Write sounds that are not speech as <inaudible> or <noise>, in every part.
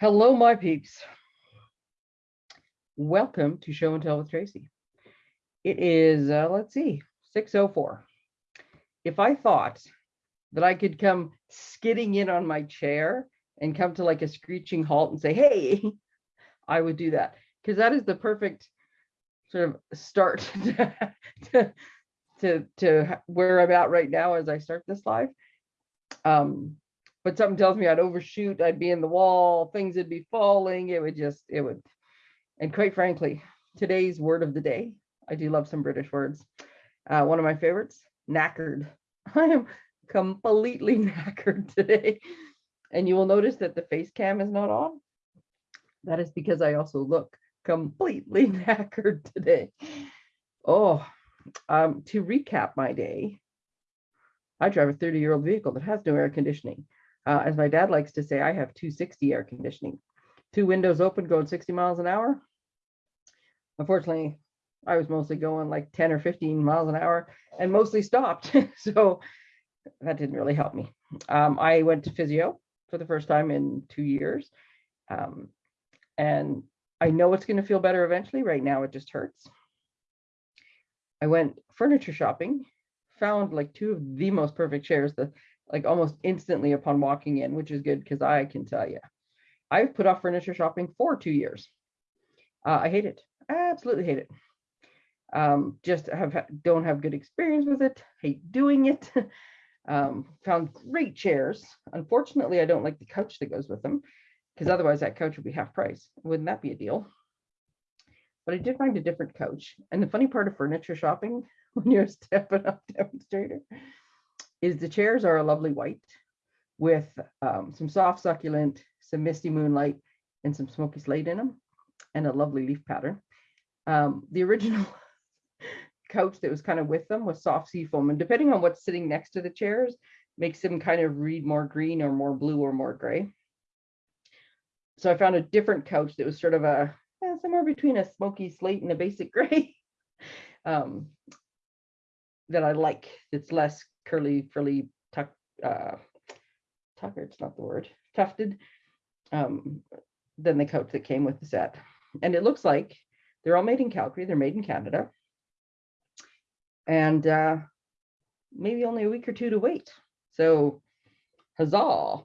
Hello, my peeps. Welcome to Show and Tell with Tracy. It is, uh, let's see, 6.04. If I thought that I could come skidding in on my chair and come to like a screeching halt and say, hey, <laughs> I would do that. Because that is the perfect sort of start <laughs> to, to, to where I'm at right now as I start this live. Um, but something tells me I'd overshoot, I'd be in the wall, things would be falling, it would just, it would. And quite frankly, today's word of the day, I do love some British words. Uh, one of my favorites, knackered. <laughs> I am completely <laughs> knackered today. And you will notice that the face cam is not on. That is because I also look completely <laughs> knackered today. Oh, um, to recap my day, I drive a 30 year old vehicle that has no air conditioning. Uh, as my dad likes to say, I have 260 air conditioning, two windows open going 60 miles an hour. Unfortunately, I was mostly going like 10 or 15 miles an hour and mostly stopped. <laughs> so that didn't really help me. Um, I went to physio for the first time in two years. Um, and I know it's going to feel better eventually. Right now, it just hurts. I went furniture shopping, found like two of the most perfect chairs. The like almost instantly upon walking in, which is good because I can tell you, I've put off furniture shopping for two years. Uh, I hate it. I absolutely hate it. Um, just have don't have good experience with it. Hate doing it. <laughs> um, found great chairs. Unfortunately, I don't like the couch that goes with them because otherwise that couch would be half price. Wouldn't that be a deal? But I did find a different couch. And the funny part of furniture shopping <laughs> when you're a Stampin' Up demonstrator is the chairs are a lovely white with um, some soft succulent, some misty moonlight, and some smoky slate in them, and a lovely leaf pattern. Um, the original <laughs> couch that was kind of with them was soft sea foam, and depending on what's sitting next to the chairs, makes them kind of read more green or more blue or more gray. So I found a different couch that was sort of a eh, somewhere between a smoky slate and a basic <laughs> gray um, that I like. It's less curly, frilly, tuck, uh, tucker, it's not the word, tufted, um, than the coat that came with the set. And it looks like they're all made in Calgary, they're made in Canada. And uh, maybe only a week or two to wait. So huzzah.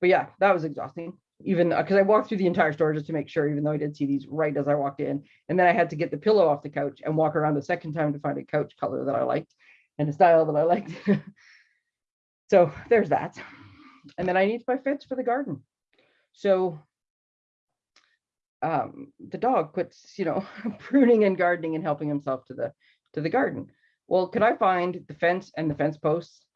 But yeah, that was exhausting. Even because uh, I walked through the entire store just to make sure, even though I did see these right as I walked in. And then I had to get the pillow off the couch and walk around a second time to find a couch color that I liked and a style that I liked. <laughs> so there's that. And then I need buy fence for the garden. So um, the dog quits, you know, <laughs> pruning and gardening and helping himself to the to the garden. Well, could I find the fence and the fence posts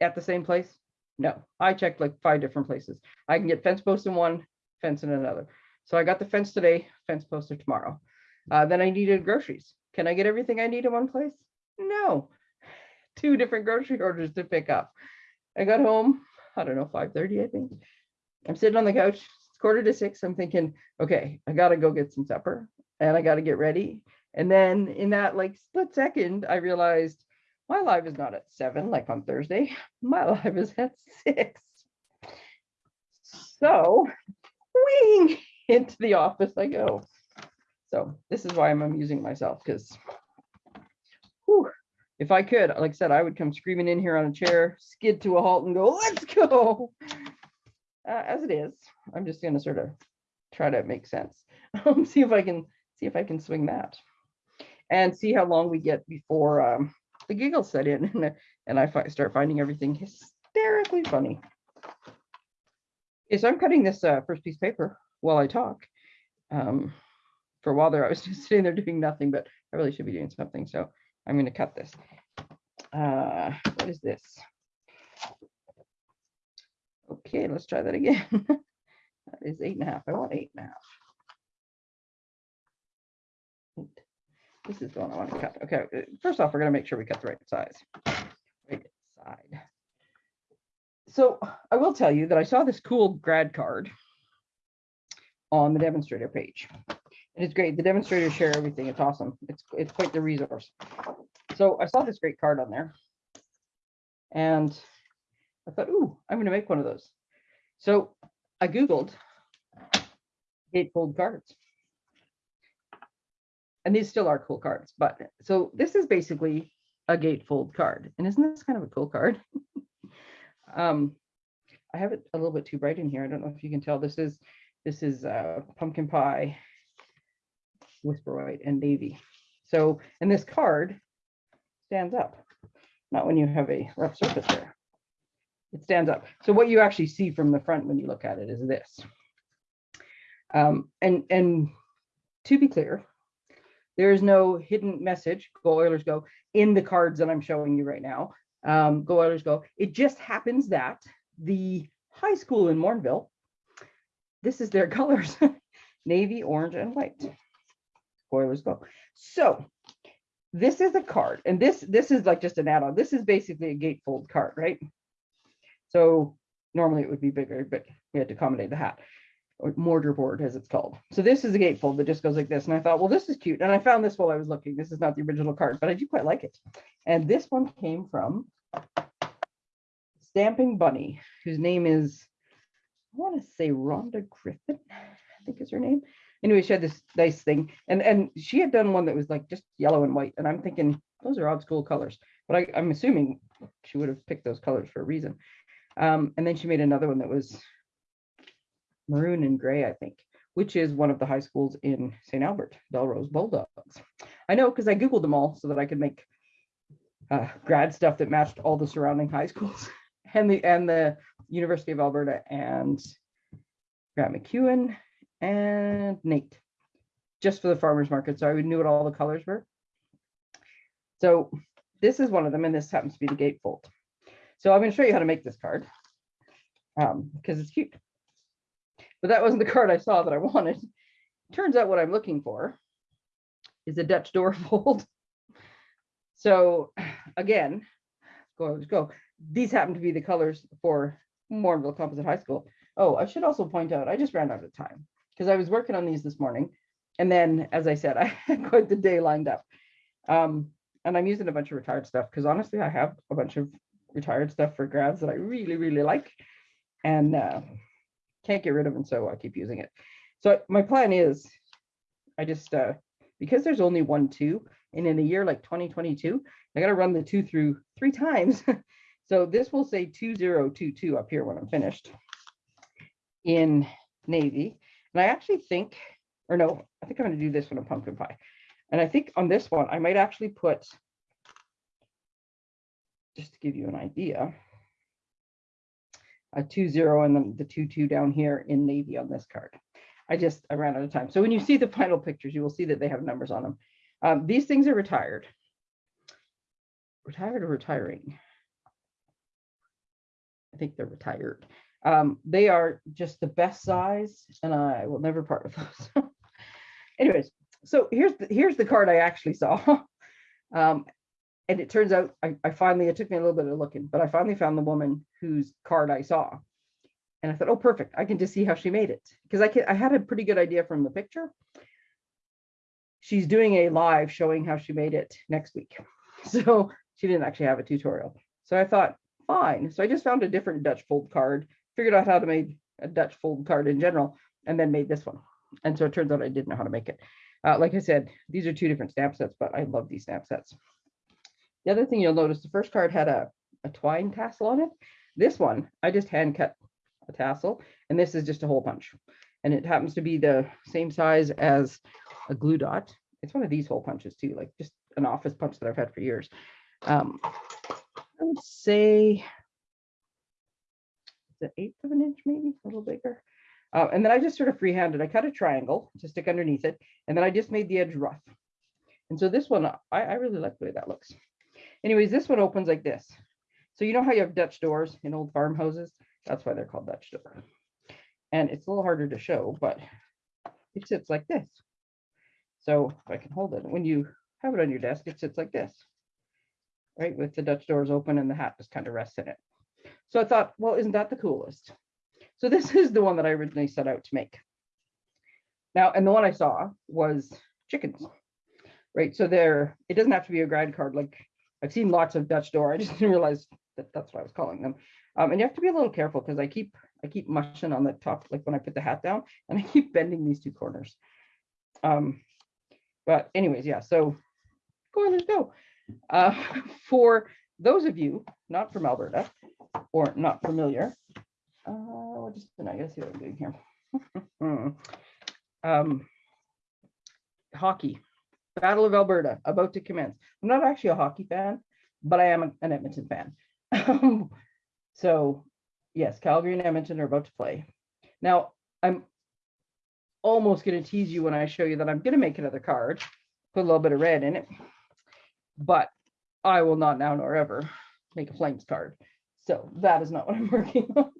at the same place? No, I checked like five different places. I can get fence posts in one, fence in another. So I got the fence today, fence poster tomorrow. Uh, then I needed groceries. Can I get everything I need in one place? No, <sighs> two different grocery orders to pick up. I got home, I don't know, 5.30, I think. I'm sitting on the couch, it's quarter to six. I'm thinking, okay, I gotta go get some supper and I gotta get ready. And then in that like split second, I realized my live is not at seven, like on Thursday. <laughs> My live is at six. So wing into the office I go. So this is why I'm amusing myself because if I could, like I said, I would come screaming in here on a chair, skid to a halt and go, let's go. Uh, as it is, I'm just going to sort of try to make sense. <laughs> See if I can see if I can swing that and see how long we get before um, the giggles set in <laughs> and, and I fi start finding everything hysterically funny. Okay, so I'm cutting this uh, first piece of paper while I talk. Um, for a while there, I was <laughs> just sitting there doing nothing, but I really should be doing something. So I'm going to cut this. Uh, what is this? Okay, let's try that again. <laughs> that is eight and a half. I want eight and a half. This is the one I want to cut. Okay, uh, first off, we're going to make sure we cut the right size. Right side. So I will tell you that I saw this cool grad card on the demonstrator page. And it's great. The demonstrators share everything. It's awesome. It's it's quite the resource. So I saw this great card on there. And I thought, ooh, I'm going to make one of those. So I Googled gatefold cards. And these still are cool cards, but so this is basically a gatefold card. And isn't this kind of a cool card? <laughs> um, I have it a little bit too bright in here. I don't know if you can tell. This is this is uh, pumpkin pie, whisper white, and navy. So, and this card stands up, not when you have a rough surface there. It stands up. So what you actually see from the front when you look at it is this. Um, and and to be clear, there is no hidden message, go Oilers go, in the cards that I'm showing you right now. Um, go Oilers go. It just happens that the high school in Morinville, this is their <laughs> colors, navy, orange, and white. Oilers go. So this is a card, and this this is like just an add-on. This is basically a gatefold card, right? So normally it would be bigger, but we had to accommodate the hat or mortar board as it's called. So this is a gatefold that just goes like this. And I thought, well, this is cute. And I found this while I was looking. This is not the original card, but I do quite like it. And this one came from Stamping Bunny, whose name is, I want to say Rhonda Griffin, I think is her name. Anyway, she had this nice thing. And and she had done one that was like just yellow and white. And I'm thinking, those are odd school colors. But I, I'm assuming she would have picked those colors for a reason. Um, and then she made another one that was maroon and gray, I think, which is one of the high schools in St. Albert, Bellerose Bulldogs. I know because I Googled them all so that I could make uh, grad stuff that matched all the surrounding high schools <laughs> and the and the University of Alberta and Grant MacEwan and NAIT, just for the farmers market. So I knew what all the colors were. So this is one of them, and this happens to be the gatefold. So I'm going to show you how to make this card um, because it's cute. But that wasn't the card I saw that I wanted. Turns out what I'm looking for is a Dutch door <laughs> fold. So again, go, go. These happen to be the colors for Morinville Composite High School. Oh, I should also point out, I just ran out of time because I was working on these this morning. And then, as I said, <laughs> I had quite the day lined up. Um, and I'm using a bunch of retired stuff because honestly, I have a bunch of retired stuff for grads that I really, really like and uh, can't get rid of them. So I keep using it. So my plan is I just, uh, because there's only one two and in a year like 2022, I got to run the two through three times. <laughs> so this will say 2022 up here when I'm finished in Navy. And I actually think, or no, I think I'm to do this one a pumpkin pie. And I think on this one, I might actually put just to give you an idea, a two zero and then the two two down here in navy on this card. I just I ran out of time. So when you see the final pictures, you will see that they have numbers on them. Um, these things are retired. Retired or retiring? I think they're retired. Um, they are just the best size, and I will never part with those. <laughs> Anyways, so here's the, here's the card I actually saw. <laughs> Um, and it turns out I, I finally, it took me a little bit of looking, but I finally found the woman whose card I saw. And I thought, oh, perfect. I can just see how she made it. Because I can, I had a pretty good idea from the picture. She's doing a live showing how she made it next week. <laughs> So she didn't actually have a tutorial. So I thought, fine. So I just found a different Dutch fold card, figured out how to make a Dutch fold card in general, and then made this one. And so it turns out I didn't know how to make it. Uh, like I said, these are two different stamp sets, but I love these stamp sets. The other thing you'll notice, the first card had a, a twine tassel on it. This one, I just hand cut a tassel, and this is just a hole punch. And it happens to be the same size as a glue dot. It's one of these hole punches too, like just an office punch that I've had for years. Um, I would say the eighth of an inch, maybe a little bigger. Uh, and then I just sort of freehanded. I cut a triangle to stick underneath it, and then I just made the edge rough. And so this one, I, I really like the way that looks. Anyways, this one opens like this. So you know how you have Dutch doors in old farmhouses? That's why they're called Dutch door. And it's a little harder to show, but it sits like this. So if I can hold it, when you have it on your desk, it sits like this, right? With the Dutch doors open and the hat just kind of rests in it. So I thought, well, isn't that the coolest? So <laughs> this is the one that I originally set out to make. Now, and the one I saw was chickens, right? So there, it doesn't have to be a grad card like I've seen lots of Dutch door. I just <laughs> didn't realize that that's what I was calling them. Um, and you have to be a little careful because I keep I keep mushing on the top, like when I put the hat down, and <laughs> I keep bending these two corners. Um, but anyways, yeah, so go on, let's go. Uh, <laughs> for those of you not from Alberta or not familiar, uh, what just, I gotta see what I'm doing here. um, hockey, Battle of Alberta, about to commence. I'm not actually a hockey fan, but I am an Edmonton fan. <laughs> So yes, Calgary and Edmonton are about to play. Now, I'm almost going to tease you when I show you that I'm going to make another card, put a little bit of red in it, but I will not now nor ever make a flames card. So that is not what I'm <laughs> working on.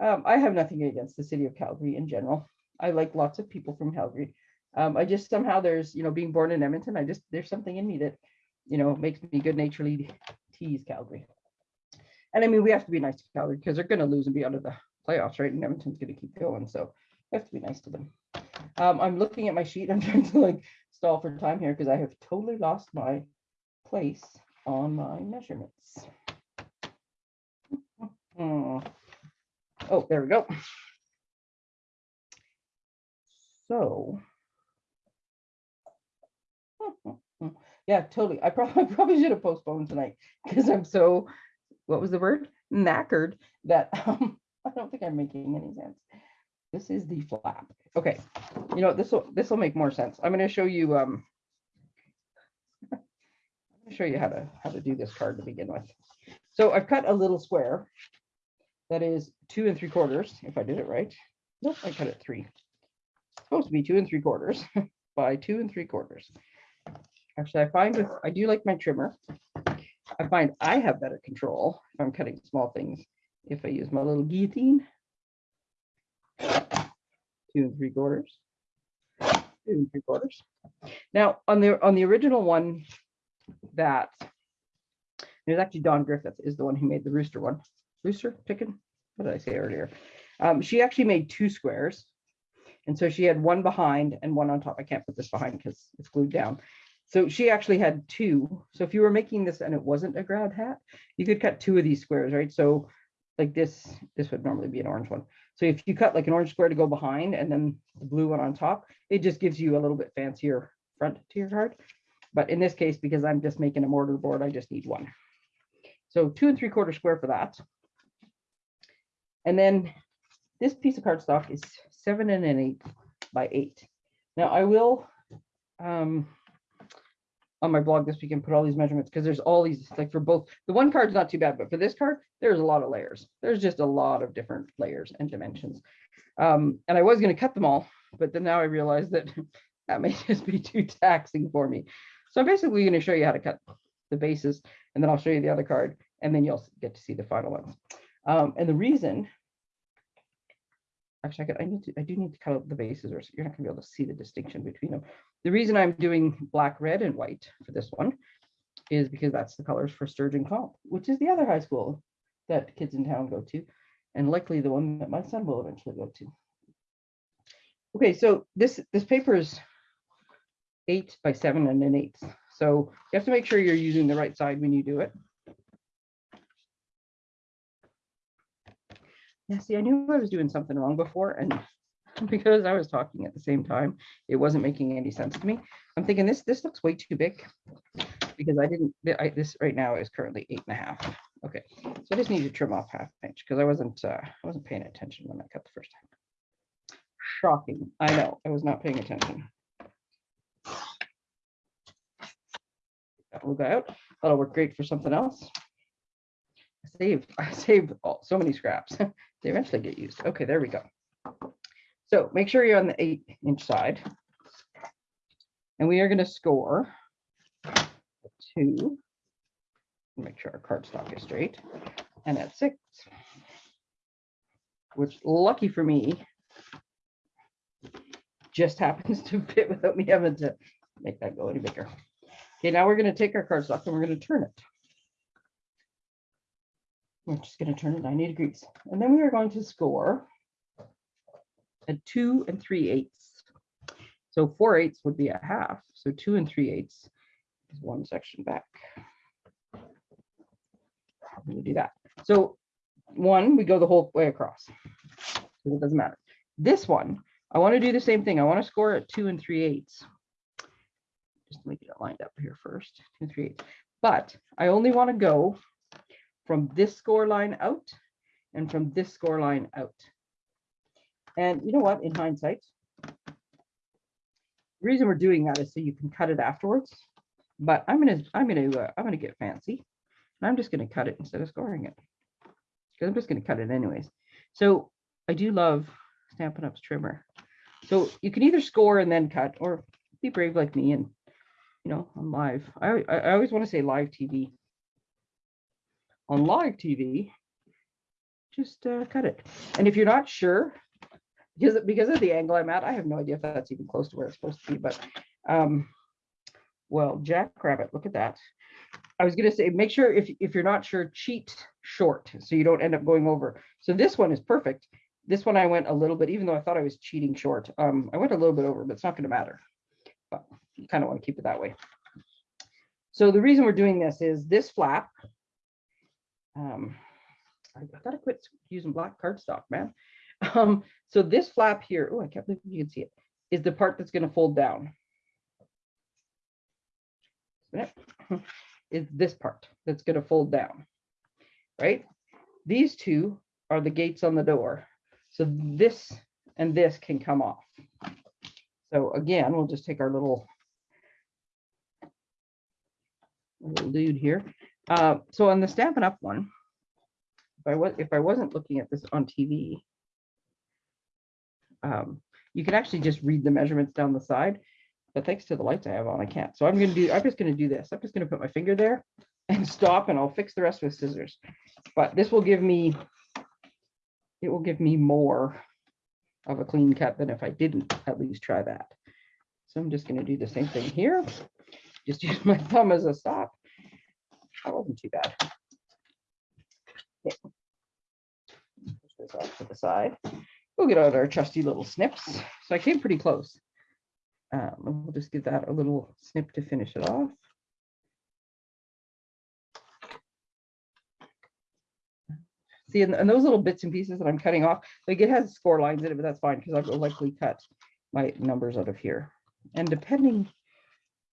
Um, I have nothing against the city of Calgary in general. I like lots of people from Calgary. Um, I just somehow there's, you know, being born in Edmonton, I just, there's something in me that, you know, makes me good naturedly tease Calgary. And I mean, we have to be nice to Calgary because they're going to lose and be out of the playoffs, right? And Edmonton's going to keep going. So we have to be nice to them. Um, I'm looking at my sheet. <laughs> I'm trying to like stall for time here because I have totally lost my place on my measurements. Oh, there we go. So. Yeah, totally. I probably <laughs> probably should have postponed tonight because I'm so, what was the word? Knackered that <laughs> um, I don't think I'm making any sense. This is the flap. Okay, you know, this will this will make more sense. I'm going to show you um <laughs> I'm gonna show you how to how to do this card to begin with. So I've cut a little square that is two and three quarters, if I did it right. Nope, I cut it three. Supposed to be two and three quarters by two and three quarters. Actually, I find with I do like my trimmer. I find I have better control if I'm cutting small things if I use my little guillotine. Two and three quarters. Two and three quarters. Now on the on the original one that there's actually Don Griffith is the one who made the rooster one. Rooster chicken? What did I say earlier? Um, she actually made two squares. And so she had one behind and one on top. I can't put this behind because it's glued down. So she actually had two. So if you were making this and it wasn't a grad hat, you could cut two of these squares, right? So like this, this would normally be an orange one. So if you cut like an orange square to go behind and then the blue one on top, it just gives you a little bit fancier front to your card. But in this case, because I'm just making a mortar board, I just need one. So two and three quarter square for that. And then this piece of cardstock is seven and an eight by eight. Now I will, um, on my blog this weekend, put all these measurements because there's all these, like for both, the one card's not too bad, but for this card, there's a lot of layers. There's just a lot of different layers and dimensions. Um, and I was going to cut them all, but then now I realized that <laughs> that may <laughs> just be too taxing for me. So I'm basically going to show you how to cut the bases, and then I'll show you the other card, and then you'll get to see the final ones. Um, and the reason, actually, I, could, I need to, I do need to cut out the bases, or you're not gonna be able to see the distinction between them. The reason I'm doing black, red, and white for this one is because that's the colors for Sturgeon Comp, which is the other high school that kids in town go to, and likely the one that my son will eventually go to. Okay, so this this paper is eight by seven and an eighth. So you have to make sure you're using the right side when you do it. Yeah, see, I knew I was doing something wrong before, and <laughs> because I was talking at the same time, it wasn't making any sense to me. I'm thinking this this looks way too big because I didn't. I, this right now is currently eight and a half. Okay, so I just need to trim off half inch because I wasn't uh, I wasn't paying attention when I cut the first time. Shocking. I know I was not paying attention. That will go out. That'll work great for something else. I saved <laughs> I saved all, so many scraps. <laughs> they eventually get used. Okay, there we go. So make sure you're on the eight inch side. And we are going to score two. Make sure our cardstock is straight. And at six, which lucky for me, just <laughs> happens to fit without me having to make that go any bigger. Okay, now we're going to take our cardstock and we're going to turn it. We're just going to turn it 90 degrees. And then we are going to score a two and three eighths. So four eighths would be a half. So two and three eighths is one section back. Going to do that. So one, we go the whole way across. So It doesn't matter. This one, I want to do the same thing. I want to score at two and three eighths. Just make it lined up here first, two and three eighths. But I only want to go from this score line out and from this score line out. And you know what, in hindsight, the reason we're doing that is so you can cut it afterwards. But I'm gonna, I'm gonna, uh, I'm gonna get fancy. And I'm just gonna cut it instead of scoring it. Because I'm just gonna cut it anyways. So I do love Stampin' Up's trimmer. So you can either score and then cut, or be brave like me and, you know, on live. I, I I always want to say live TV. On live TV, just uh, cut it. And if you're not sure, because because of the angle I'm at, I have no idea if that's even close to where it's supposed to be. But um, well, Jackrabbit, look at that. I was gonna say, make sure if if you're not sure, cheat short so you don't end up going over. So this one is perfect. This one I went a little bit, even though I thought I was cheating short. Um, I went a little bit over, but it's not gonna matter. But you kind of want to keep it that way. So the reason we're doing this is this flap. Um, I gotta quit using black cardstock, man. <laughs> Um, so this flap here, oh, I can't believe you can see it, is the part that's gonna fold down. <laughs> Is this part that's gonna fold down, right? These two are the gates on the door. So this and this can come off. So again, we'll just take our little little dude here. Uh, so on the Stampin' Up one, if I was if I wasn't looking at this on TV, um, you can actually just read the measurements down the side. But thanks to the lights I have on, I can't. So I'm gonna do. I'm just gonna do this. I'm just gonna put my finger there and <laughs> stop, and I'll fix the rest with scissors. But this will give me. It will give me more of a clean cut than if I didn't at least try that. So I'm just gonna do the same thing here. Just <laughs> use my thumb as a stop. That wasn't too bad. Okay. Push this off to the side. We'll get out our trusty little snips. So I came pretty close. Um, we'll just give that a little snip to finish it off. See, and, and those little bits and pieces that I'm cutting off, like it has score lines in it, but that's fine because I'll likely cut my numbers out of here. And depending,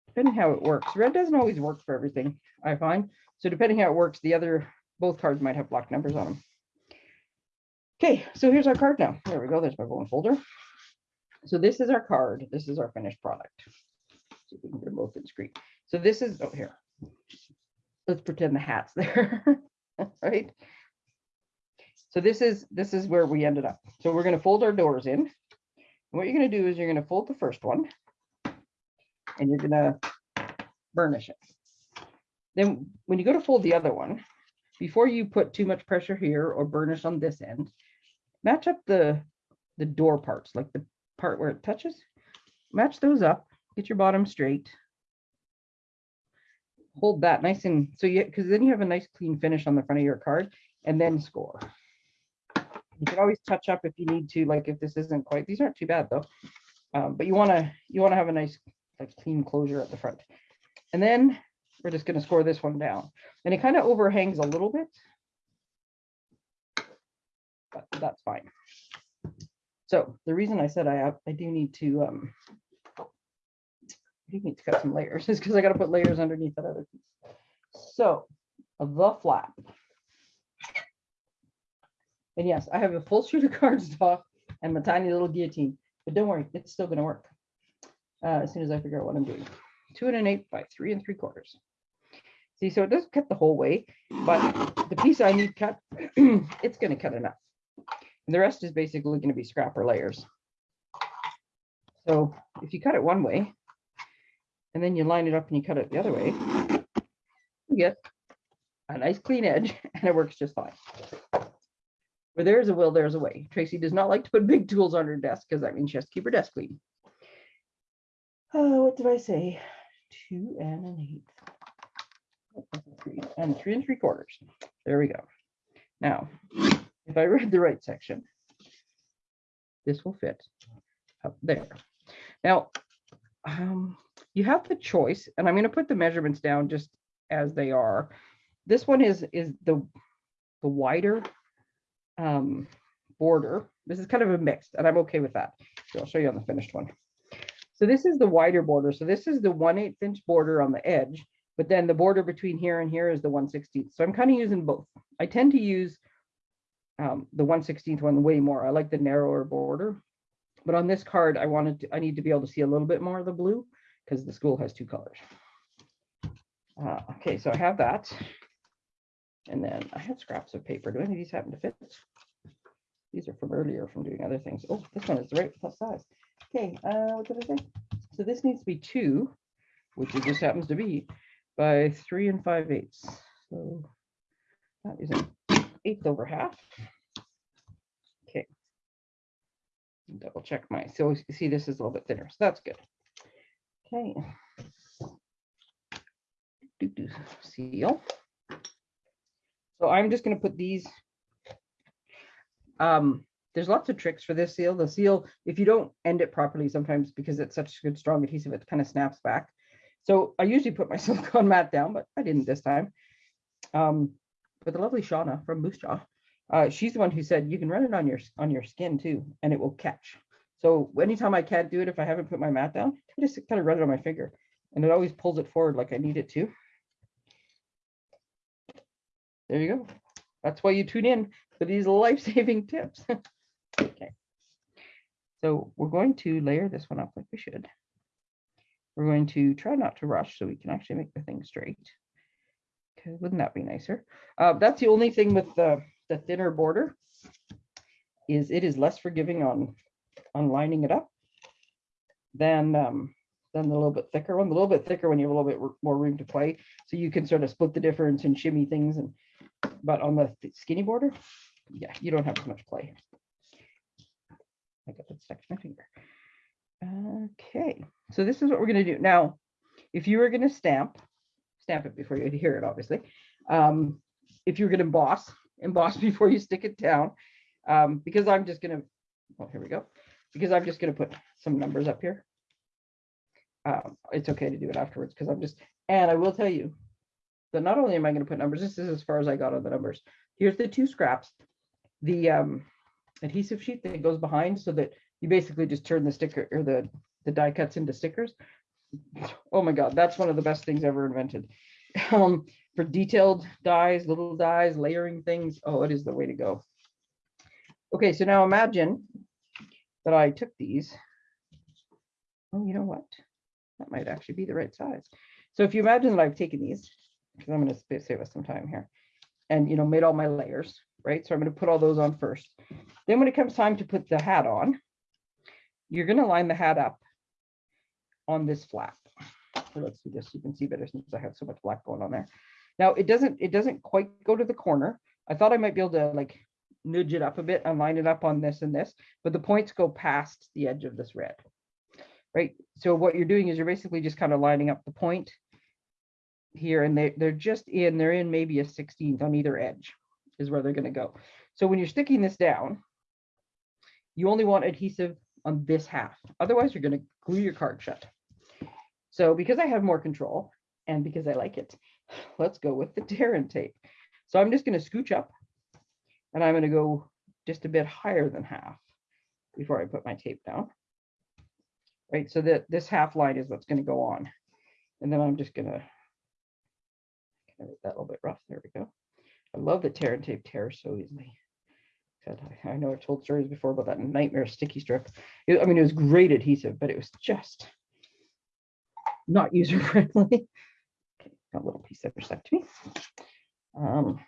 depending how it works, red doesn't always work for everything, I find. So depending how it works, the other, both cards might have black numbers on them. Okay, so here's our card now. There we go. There's my bone folder. So this is our card. This is our finished product. If we can get them both in screen. So this is, oh, here. Let's pretend the hat's <laughs> there, right? So this is, this is where we ended up. So we're gonna fold our doors in. And What you're gonna do is you're gonna fold the first one and you're gonna burnish it. Then when you go to fold the other one, before you put too much pressure here or burnish on this end, match up the, the door parts, like the part where it touches. Match those up, get your bottom straight. Hold that nice and, so you, because then you have a nice clean finish on the front of your card and then score. You can always touch up if you need to, like if this isn't quite, these aren't too bad though. Um, but you wanna, you wanna have a nice, like clean closure at the front. And then we're just gonna score this one down. And it kind of overhangs a little bit. But that's fine. So the reason I said I have, I do need to, um, I do need to cut some layers <laughs> is because I gotta put layers underneath that other piece. So the flap. And yes, I have a full sheet of <laughs> cardstock and my tiny little guillotine, but don't worry, it's still gonna work. Uh, as soon as I figure out what I'm doing. Two and an eighth by three and three quarters. See, so it doesn't cut the whole way, but the piece I need cut, <clears throat> it's gonna cut enough. And the rest is basically gonna be scrap or layers. So if you cut it one way, and then you line it up and you cut it the other way, you get a nice clean edge <laughs> and it works just fine. Where there's a will, there's a way. Tracy does not like to put big tools on her desk because that means she has to keep her desk clean. Oh, what did I say? Two and an eighth. And three and three quarters. There we go. Now, if I read the right section, this will fit up there. Now, um, you have the choice, and I'm going to put the measurements down just as they are. This one is is the the wider um, border. This is kind of a mixed, and I'm okay with that. So I'll show you on the finished one. So this is the wider border. So this is the 1 8 inch border on the edge, but then the border between here and here is the 1 16th. So I'm kind of using both. I tend to use um, the 1 16th one way more. I like the narrower border. But on this card, I wanted to, I need to be able to see a little bit more of the blue because the school has two colors. Uh, okay, so I have that. And then I had scraps of paper. Do any of these happen to fit? These are from earlier from doing other things. Oh, this one is the right size. Okay, uh, what did I say? So this needs to be two, which it just happens to be, by three and five eighths. So that is an eighth over half. Okay. Double check my, so see this is a little bit thinner, so that's good. Okay. Do, do, seal. So I'm just gonna put these. Um, there's lots of tricks for this seal. The seal, if you don't end it properly, sometimes because it's such a good strong adhesive, it kind of snaps back. So I usually put my <laughs> silicone mat down, but I didn't this time. Um, but the lovely Shauna from Moose Jaw, uh, she's the one who said you can run it on your on your skin too, and it will catch. So anytime I can't do it, if I haven't put my mat down, I just kind of run it on my finger, and it always pulls it forward like I need it to. There you go. That's why you tune in for these life-saving <laughs> tips. okay. So we're going to layer this one up like we should. We're going to try not to rush so we can actually make the thing straight. Wouldn't that be nicer? Uh, that's the only thing with the, the thinner border is it is less forgiving on, on lining it up than, um, than the little bit thicker one. The little bit thicker when you have a little bit more room to play. So you can sort of split the difference and shimmy things and but on the skinny border, yeah, you don't have as much play. I got that stuck to my finger. Okay, so this is what we're going to do. Now, if you were going to stamp, stamp it before you hear it, obviously. Um, if you're going to emboss, emboss <laughs> before you stick it down, um, because I'm just going to, well, here we go, because I'm just going to put some numbers up here. Um, it's okay to do it afterwards because I'm just, and I will tell you, that not only am I going to put numbers, this is as far as I got on the numbers. Here's the two scraps, the um, adhesive sheet that goes behind so that you basically just turn the sticker or the, the die cuts into stickers. Oh my God, that's one of the best things ever invented. Um, for detailed dies, little dies, layering things. Oh, it is the way to go. Okay, so now imagine that I took these. Oh, you know what? That might actually be the right size. So if you imagine that I've taken these because I'm going to save us some time here. And, you know, made all my layers, right? So I'm going to put all those on first. Then when it comes time to put the hat on, you're going to line the hat up on this flap. Let's do this. You can see better since I have so much black going on there. Now it doesn't, it doesn't quite go to the corner. I thought I might be able to like nudge it up a bit and line it up on this and this, but the points go past the edge of this red, right? So what you're doing is you're basically just kind of lining up the point here and they, they're just in, they're in maybe a 16th on either edge is where they're going to go. So when you're sticking this down, you only want adhesive on this half. Otherwise, you're going to glue your card shut. So because I have more control and because I like it, <sighs> let's go with the tear and tape. So I'm just going to scooch up and I'm going to go just a bit higher than half before I put my tape down. Right, so that this half line is what's going to go on. And then I'm just going to kind of that a little bit rough. There we go. I love that tear and tape tears so easily. I, know I've told stories before about that nightmare sticky strip. I mean, it was great adhesive, but it was just not user friendly. Okay, got a little piece that stuck to me. Um,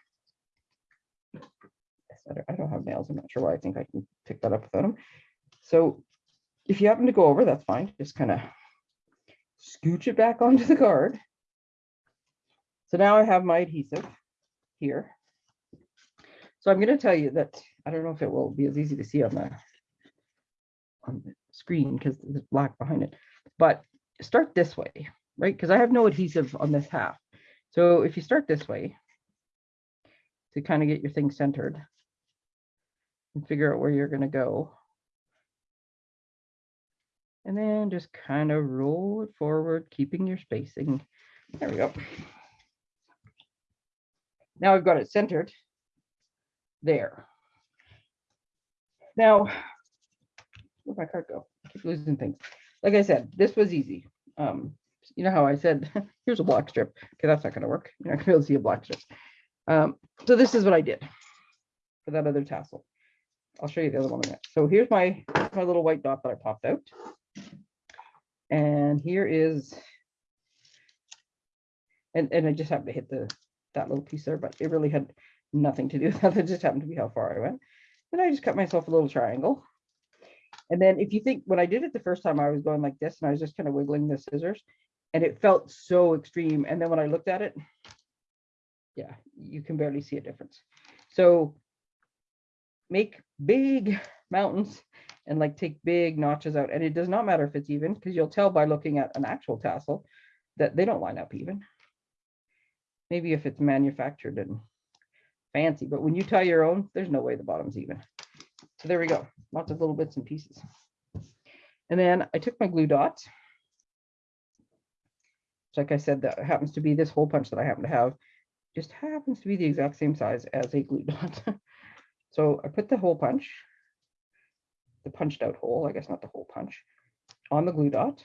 I don't, I don't have nails. I'm not sure why I think I can pick that up without them. So if you happen to go over, that's fine. Just kind of scooch it back onto the card. So now I have my adhesive here. So I'm going to tell you that I don't know if it will be as easy to see on the, on the screen because there's black behind it, but start this way, right? Because I have no adhesive on this half. So if you start this way to kind of get your thing centered and figure out where you're going to go. And then just kind of roll it forward, keeping your spacing. There we go. Now I've got it centered there. Now, where'd my card go? I keep losing things. Like I said, this was easy. Um, you know how I said, <laughs> here's a block strip. Okay, that's not gonna work. You're not gonna be able to see a block strip. Um, so this is what I did for that other tassel. I'll show you the other one in a minute. So here's my, my little white dot that I popped out. And here is, and, and I just happened to hit the, that little piece there, but it really had nothing to do with that. <laughs> It just happened to be how far I went. Then I just cut myself a little triangle. And then if you think, when I did it the first time, I was going like this and I was just kind of wiggling the scissors and it felt so extreme. And then when I looked at it, yeah, you can barely see a difference. So make big <laughs> mountains and like take big notches out. And it does not matter if it's even because you'll tell by looking at an actual tassel that they don't line up even. Maybe if it's manufactured and fancy, but when you tie your own, there's no way the bottom's even. So there we go, lots of little bits and pieces. And then I took my glue dots. Like I said, that happens to be this hole punch that I happen to have, just happens to be the exact same size as a glue <laughs> dot. so I put the hole punch, the punched out hole, I guess not the hole punch, on the glue dot.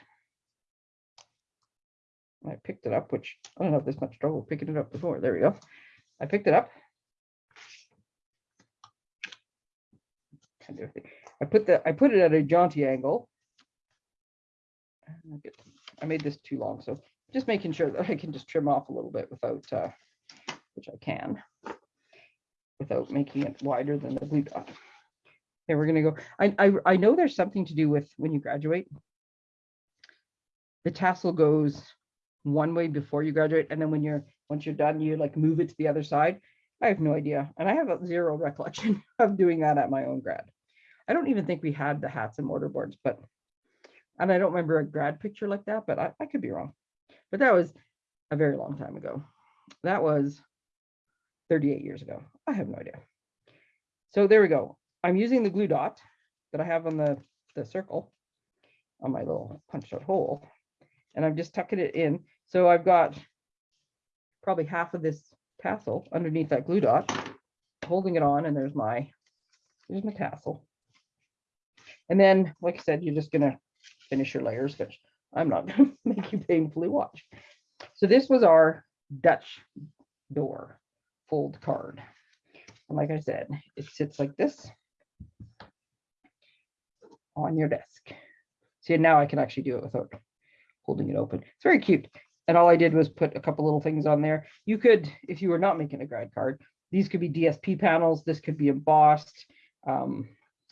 I picked it up, which I don't have this much trouble picking it up before. There we go. I picked it up. Kind of, I put the I put it at a jaunty angle. I made this too long, so just making sure that I can just trim off a little bit without, uh, which I can, without making it wider than the blue dot. Okay, we're gonna go. I I I know there's something to do with when you graduate. The tassel goes one way before you graduate, and then when you're once you're done, you like move it to the other side. I have no idea, and I have a zero <laughs> recollection of doing that at my own grad. I don't even think we had the hats and mortar boards, but and I don't remember a grad picture like that, but I, I could be wrong. But that was a very long time ago. That was 38 years ago. I have no idea. So there we go. I'm using the glue dot that I have on the, the circle on my little punched out hole. And I'm just tucking it in. So I've got probably half of this tassel underneath that glue dot, holding it on, and there's my, there's my tassel. And then, like I said, you're just gonna finish your layers, which I'm not <laughs> gonna make you painfully watch. So this was our Dutch door fold card. And like I said, it sits like this on your desk. See, now I can actually do it without holding it open. It's very cute. And all I did was put a couple little things on there. You could, if you were not making a grad card, these could be DSP panels. This could be embossed. Um,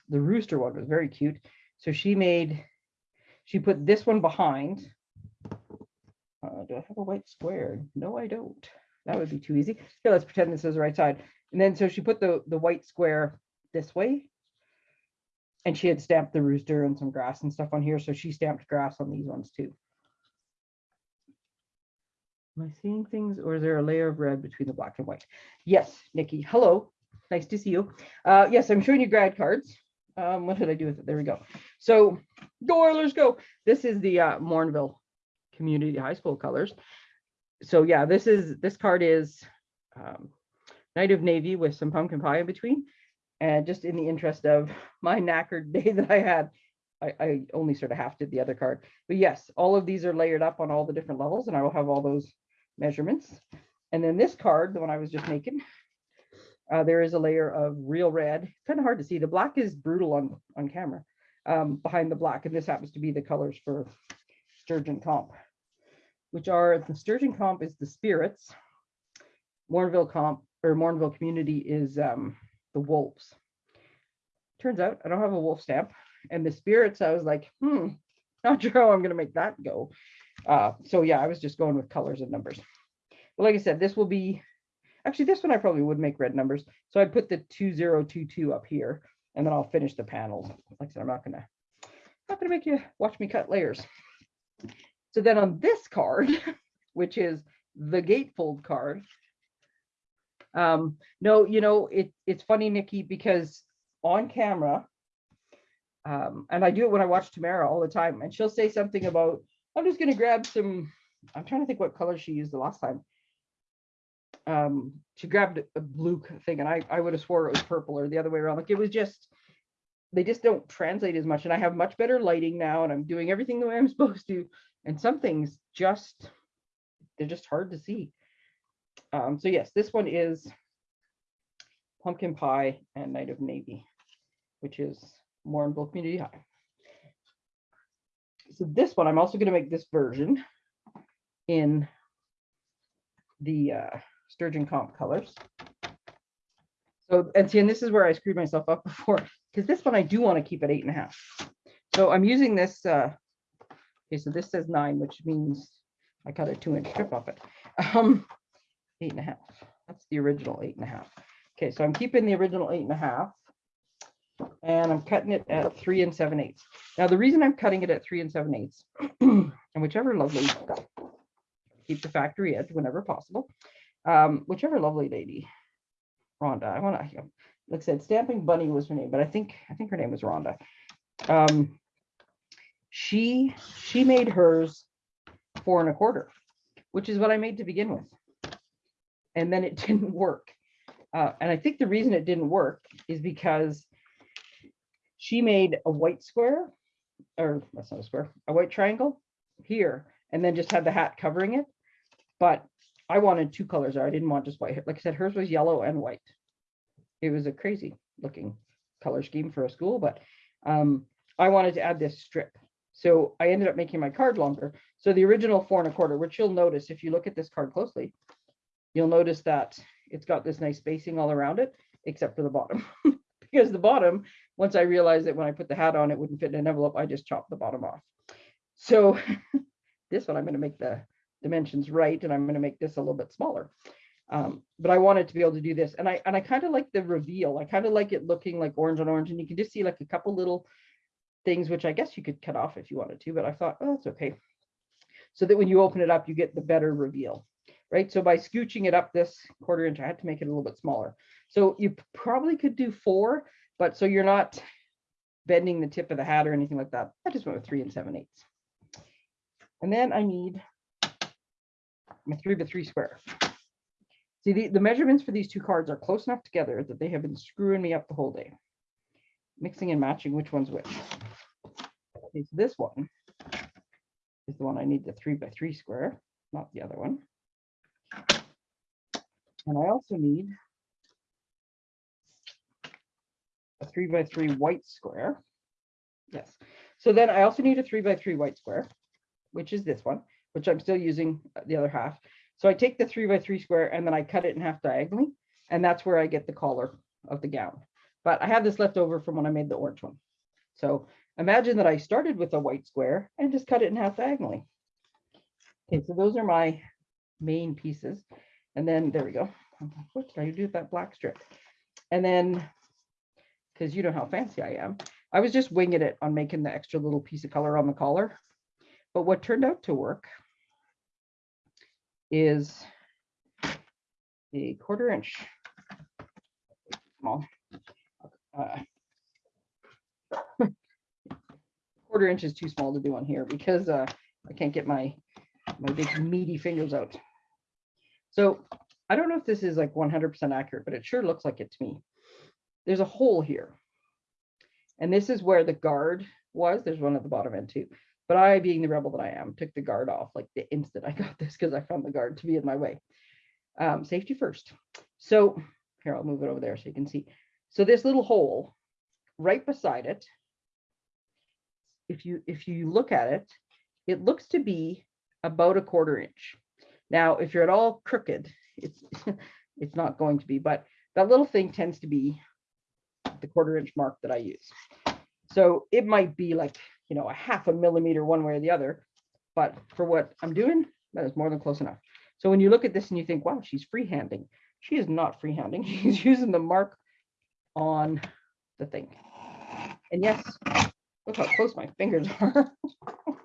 the rooster one was very cute. So she made, she put this one behind. Uh, do I have a white square? No, I don't. That would be too easy. Here, let's pretend this is the right side. And then so she put the, the white square this way. And she had stamped the rooster and some grass and stuff on here. So she stamped grass on these ones too. Am I seeing things or is there a layer of red between the black and white? Yes, Nikki. Hello. Nice to see you. Uh, yes, I'm showing you grad cards. Um, what did I do with it? There we go. So go Oilers, go. This is the uh, Morinville Community High School colors. So yeah, this is this card is um, Night of Navy with some pumpkin pie in between. And just in the interest of my knackered <laughs> day that I had, I, I only sort of half did the other card. But yes, all of these are layered up on all the different levels and I will have all those measurements. And then this card, the one I was just making, uh, there is a layer of real red. Kind of hard to see. The black is brutal on, on camera um, behind the black. And this happens to be the colors for Sturgeon Comp, which are the Sturgeon Comp is the spirits. Morinville Comp or Morinville Community is um, the wolves. Turns out I don't have a wolf stamp. And the spirits, I was like, hmm, not <laughs> sure how I'm going to make that go. Uh, so yeah, I was just going with colors and numbers. But like I said, this will be, actually this one I probably would make red numbers. So I put the 2022 up here and then I'll finish the panels. Like I said, I'm not gonna, not gonna make you watch me cut layers. So then on this card, <laughs> which is the gatefold card, um, no, you know, it, it's funny, Nikki, because on camera, um, and I do it when I watch Tamara all the time, and she'll say something about, I'm just gonna grab some, I'm trying to think what color she used the last time. Um, she grabbed a blue thing and I, I would have swore it was purple or the other way around. Like it was just, they just don't translate as much. And I have much better lighting now and I'm doing everything the way I'm <laughs> supposed to. And some things just, they're just hard to see. Um, so yes, this one is pumpkin pie and night of navy, which is Morinville Community High. So this one, I'm also going to make this version in the uh, sturgeon comp colors. So, and see, and this is where I screwed myself up <laughs> before, because this one I do want to keep at eight and a half. So I'm using this, uh, okay, so this says nine, which means I cut a two inch strip off it. <laughs> Um, eight and a half, that's the original eight and a half. Okay, so I'm keeping the original eight and a half. And I'm cutting it at three and seven eighths. Now, the reason I'm cutting it at three and seven eighths, <clears throat> and whichever lovely, keep the factory edge whenever possible. Um, whichever lovely lady, Rhonda, I want to, like I said, Stamping Bunny was her name, but I think, I think her name was Rhonda. Um, she, she made hers four and a quarter, which is what I made to begin with. And then it <laughs> didn't work. Uh, and I think the reason it didn't work is because she made a white square, or that's not a square, a white triangle here, and then just had the hat covering it. But I wanted two colors there. I didn't want just white. Like I said, hers was yellow and white. It was a crazy looking color scheme for a school, but um, I wanted to add this strip. So I ended up making my card longer. So the original four and a quarter, which you'll notice if you look at this card closely, you'll notice that it's got this nice spacing all around it, except for the bottom. <laughs> because the bottom, once I realized that when I put the hat on, it wouldn't fit in an envelope, I just chopped the bottom off. So <laughs> this one, I'm going to make the dimensions right, and I'm going to make this a little bit smaller. Um, but I wanted to be able to do this, and I and I kind of like the reveal. I kind of like it looking like orange on orange, and you can just see like a couple little things, which I guess you could cut off if you wanted to, but I thought, oh, that's okay. So that when you open it up, you get the better reveal, right? So by scooching it up this quarter inch, I had to make it a little bit smaller. So you probably could do four, but so you're not bending the tip of the hat or anything like that. I just went with three and seven eighths. And then I need my three by three square. See, the, the measurements for these two cards are close enough together that they have been screwing me up the whole day. Mixing and matching which one's which. Okay, so this one is the one I need the three by three square, not the other one. And I also need a three by three white square. Yes. So then I also need a three by three white square, which is this one, which I'm still using the other half. So I take the three by three square and then I cut it in half diagonally, and that's where I get the collar of the gown. But I have this left over from when I made the orange one. So imagine that I started with a white square and just cut it in half diagonally. Okay, so those are my main pieces. And then there we go. What did I do with that black strip? And then because you know how fancy I am. I was just winging it on making the extra little piece of color on the collar. But what turned out to work is a quarter inch small. Uh, <laughs> quarter inch is too small to do on here because uh, I can't get my my big meaty fingers out. So I don't know if this is like 100% accurate, but it sure looks like it to me there's a hole here. And this is where the guard was. There's one at the bottom end too. But I, being the rebel that I am, took the guard off like the instant I <laughs> got this because I found the guard to be in my way. Um, safety first. So here, I'll move it over there so you can see. So this little hole right beside it, if you if you look at it, it looks to be about a quarter inch. Now, if you're at all crooked, it's <laughs> it's not going to be, but that little thing tends to be the quarter inch mark that I use. So it might be like, you know, a half a millimeter one way or the other, but for what I'm doing, that is more than close enough. So when you look at this and you think, wow, she's freehanding. She is not freehanding. <laughs> She's using the mark on the thing. And yes, look how close my fingers are. <laughs>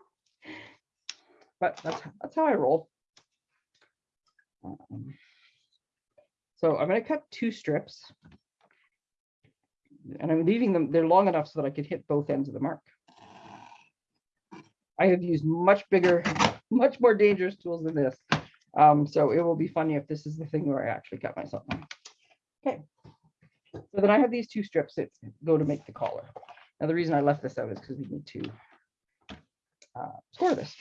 but that's, that's how I roll. Um, so I'm going to cut two strips and I'm leaving them, they're long enough so that I could hit both ends of the mark. I have used much bigger, <laughs> much more dangerous tools than this. Um, so it will be funny if this is the thing where I actually cut myself. Okay. So then I have these two strips that go to make the collar. Now, the reason I left this out is because we need to uh, score this.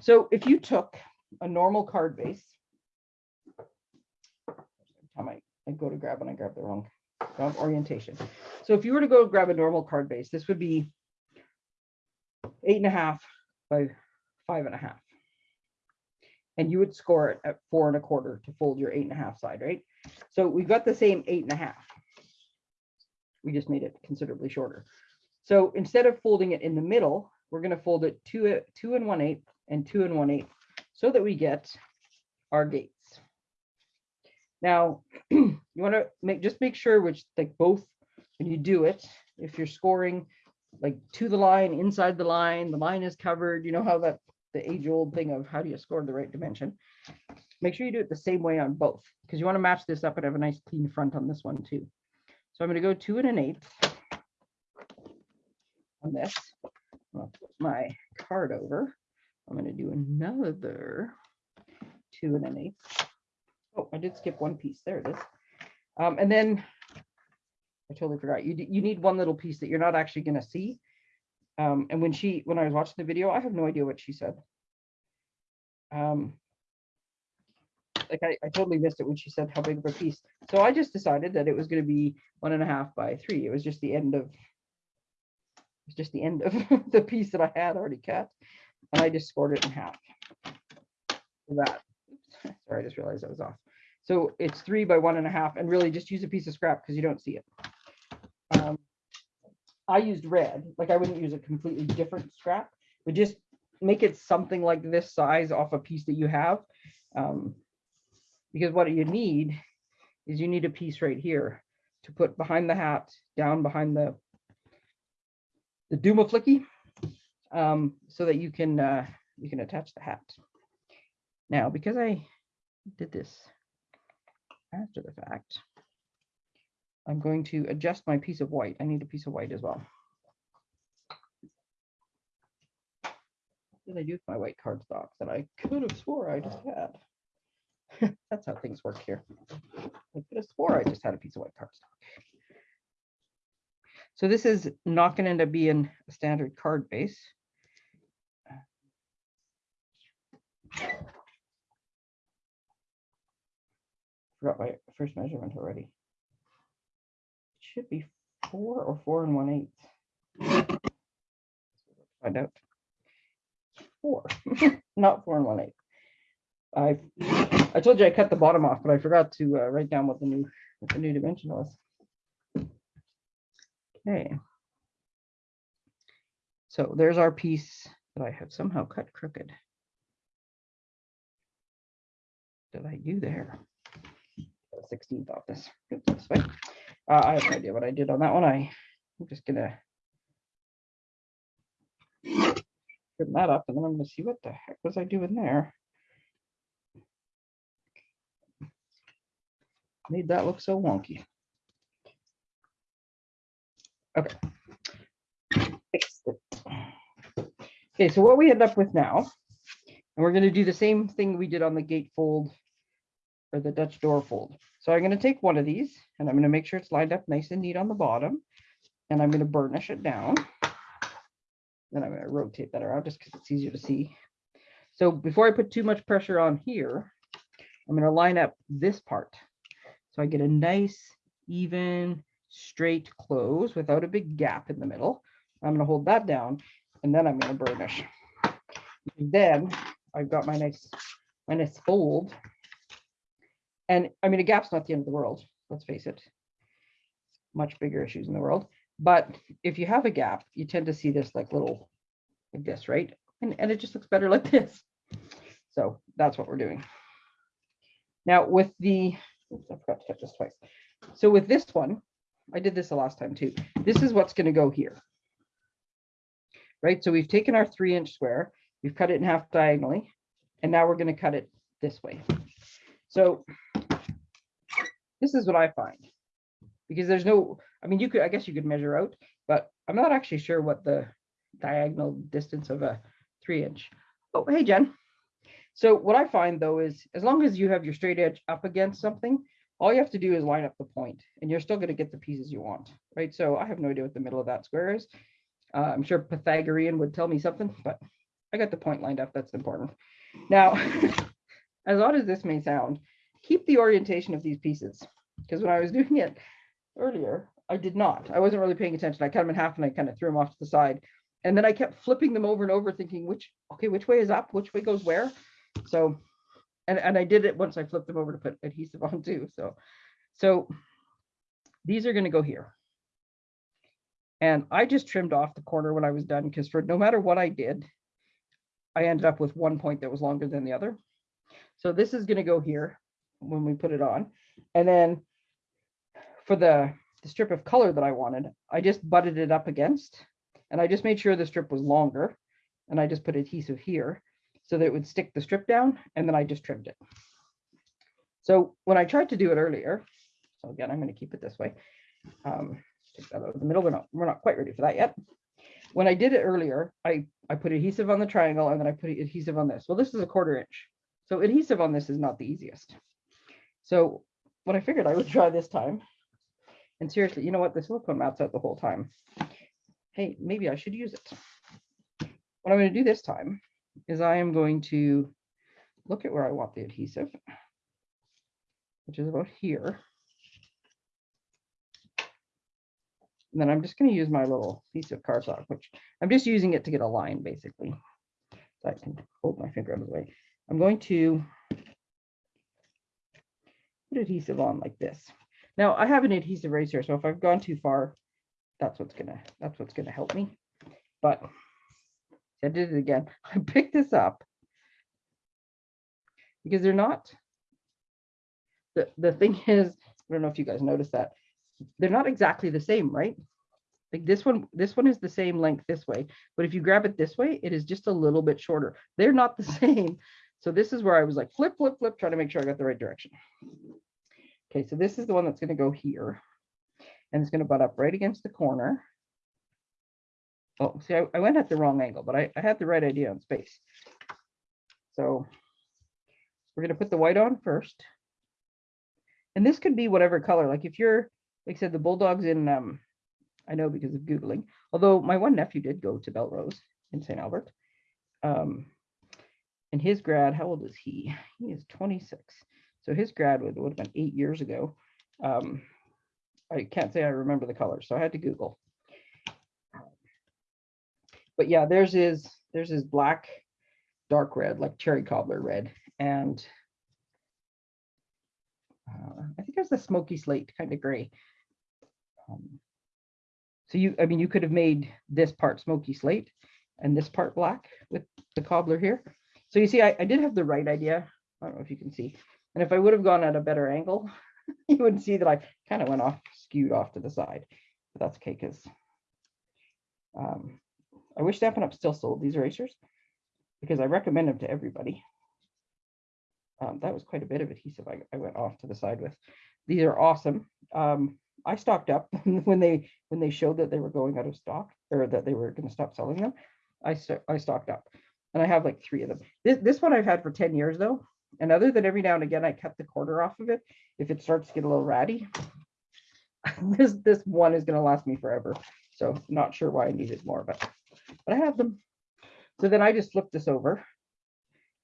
So if you took a normal card base, time I, I go to grab and I grab the wrong, wrong orientation. So if you were to go grab a normal card base, this would be eight and a half by five and a half. And you would score it at four and a quarter to fold your eight and a half side, right? So we've got the same eight and a half. We just made it considerably shorter. So instead of folding it in the middle, we're going to fold it two, two and one eighth and two and one eighth so that we get our gates. Now, <clears throat> you want to make just make sure which like both when you do it, if you're scoring like to the line, inside the line, the line is covered, you know how that the age old thing of how do you score the right dimension. Make sure you do it the same way on both because you want to match this up and have a nice clean front on this one too. So I'm going to go two and an eighth on this. I'll put my card over. I'm going to do another two and an eighth. Oh, I did skip one piece. There it is. Um, and then I totally forgot. You, you need one little piece that you're not actually going to see. Um, and when she, when I was watching the video, I have no idea what she said. Um, like I, I totally missed it when she said how big of a piece. So I just decided that it was going to be one and a half by three. It was just the end of, it's just the end of <laughs> the piece that I had already cut. And I just scored it in half. That. Sorry, I just realized I was off. So it's three by one and a half and really just use a piece of scrap because you don't see it. Um, I used red, like I wouldn't use a completely different scrap, but just make it something like this size off a piece that you have. Um, because what you need is you need a piece right here to put behind the hat, down behind the the Duma flicky, um, so that you can uh, you can attach the hat. Now, because I did this after the fact, I'm going to adjust my piece of white. I need a piece of white as well. What did I do with my white cardstock that I could have swore I just had? <laughs> That's how things work here. I could have swore I just had a piece of white cardstock. So this is not going to end up being a standard card base. Forgot my first measurement already. It should be four or four and one eighth. Find out. Four, <laughs> not four and one eighth. I I told you I cut the bottom off, but I forgot to uh, write down what the new what the new dimension was. Okay. So there's our piece that I have somehow cut crooked. Did I do there? 16th off this. Oops. Uh, I have no idea what I did on that one. I, I'm just gonna trim that up and then I'm gonna see what the heck was I doing there. Made that look so wonky. Okay. Okay, so what we end up with now, and we're going to do the same thing we did on the gate fold or the Dutch door fold. So I'm going to take one of these and I'm going to make sure it's lined up nice and neat on the bottom. And I'm going to burnish it down. Then I'm going to rotate that around just because it's easier to see. So before I put too much pressure on here, I'm going to line up this part. So I get a nice, even, straight close without a big gap in the middle. I'm going to hold that down and then I'm going to burnish. Then I've got my nice, my nice fold. And I mean, a gap's not the end of the world. Let's face it. Much bigger issues in the world. But if you have a gap, you tend to see this like little, like this, right? And, and it just looks better like this. So that's what we're doing. Now with the, oops, I forgot to cut this twice. So with this one, I did this the last time too. This is what's going to go here. Right, so we've taken our three inch square, we've cut it in half diagonally, and now we're going to cut it this way. So this is what I find because there's no, I mean, you could, I guess you could measure out, but I'm not actually sure what the diagonal distance of a three inch. Oh, hey, Jen. So what I find though is as long as you have your straight edge up against something, all you have to do is line up the point and you're still going to get the pieces you want, right? So I have no idea what the middle of that square is. Uh, I'm sure Pythagorean would tell me something, but I got the point lined up. That's important. Now, <laughs> as odd as this may sound, keep the orientation of these pieces because when I was <laughs> doing it earlier, I did not. I wasn't really paying attention. I cut them in half and I kind of threw them off to the side. And then I kept flipping them over and over thinking, which, okay, which way is up? Which way goes where? So, and, and I did it once I flipped them over to put adhesive on too. So, so these are going to go here. And I just trimmed off the corner when I was done because for no matter what I did, I ended up with one point that was longer than the other. So this is going to go here when we put it on. And then for the, the strip of color that I wanted, I just butted it up against and I just made sure the strip was longer and I just put adhesive here so that it would stick the strip down and then I just trimmed it. So when I tried to do it earlier, so again, I'm going to keep it this way. Um, take that out of the middle. We're not, we're not quite ready for that yet. When I did it earlier, I, I put adhesive on the triangle and then I put adhesive on this. Well, this is a quarter inch. So adhesive on this is not the easiest. So what I figured I would try this time, and seriously, you know what? The silicone mats out the whole time. Hey, maybe I should use it. What I'm going to do this time is I am going to look at where I want the adhesive, which is about here. And then I'm just going to use my little piece of cardstock, which I'm just using it to get a line basically. So I can hold my finger out of the way. I'm going to put adhesive on like this. Now I have an adhesive eraser, so if I've gone too far, that's what's gonna that's what's gonna help me. But I did it again. <laughs> I picked this up because they're not. The the thing <laughs> is, I don't know if you guys noticed that they're not exactly the same, right? Like this one, this one is the same length this way, but if you grab it this way, it is just a little bit shorter. They're not the <laughs> same. So this is where I was like flip, flip, flip, trying to make sure I got the right direction. Okay, so this is the one that's going to go here. And it's going to butt up right against the corner. Oh, see, I, I went at the wrong angle, but I, I had the right idea on space. So we're going to put the white on first. And this could be whatever color. Like if you're, like I said, the Bulldogs in, um, I know because of Googling, although my one nephew did go to Bellerose in St. Albert. Um, and his grad, how old is he? He is 26. So his grad would, would have been eight years ago. Um, I can't say I remember the color, so I had to Google. But yeah, there's his there's his black, dark red, like cherry cobbler red, and uh, I think it was the smoky slate kind of gray. Um, so you, I mean, you could have made this part smoky slate and this part black with the cobbler here. So you see, I, I did have the right idea. I don't know if you can see. And if I would have gone at a better angle, <laughs> you would see that I kind of went off, skewed off to the side. But that's okay because um, I wish Stampin' Up still sold these erasers because I recommend them to everybody. Um, that was quite a bit of adhesive I, I, went off to the side with. These are awesome. Um, I stocked up <laughs> when they when they showed that they were going out of stock or that they were going to stop selling them. I I stocked up, and I have like three of them. This this one I've had for ten years though, and other than every now and again I cut the quarter off of it if it starts to get a little ratty. <laughs> this this one is going to last me forever. So not sure why I needed more, but but I have them. So then I just flip this over.